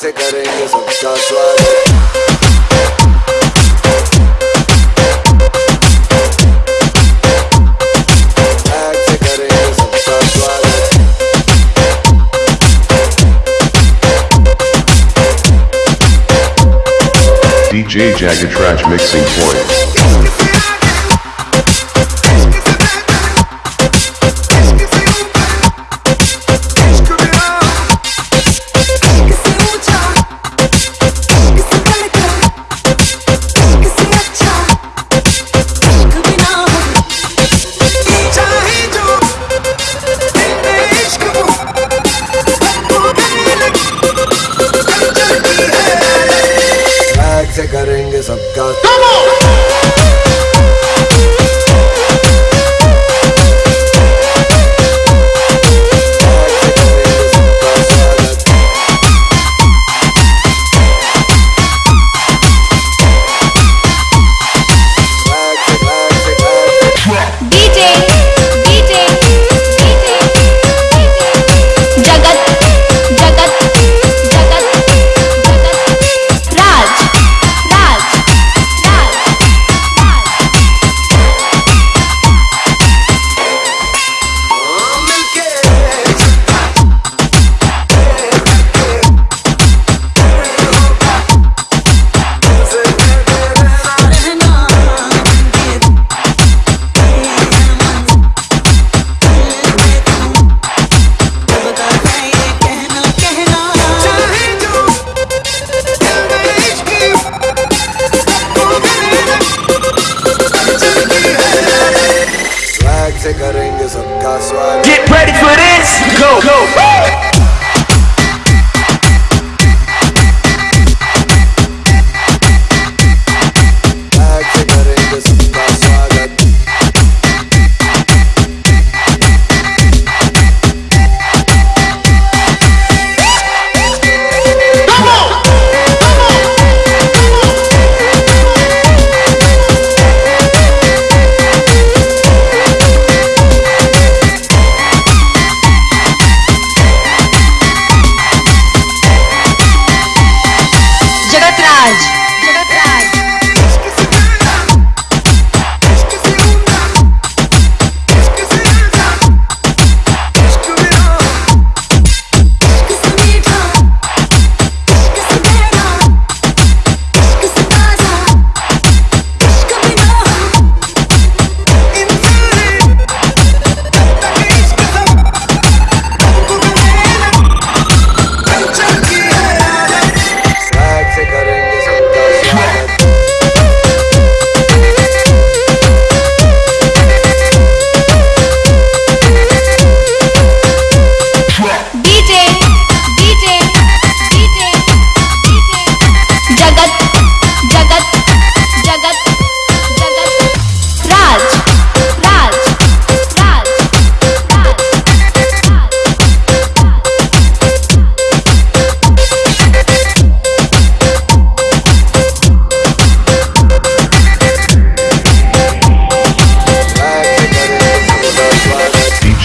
से करेंगे सबका स्वागत DJ Jagged Trash Mixing Point. Get ready for this, go, go.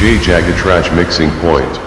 J Jagatrash mixing point.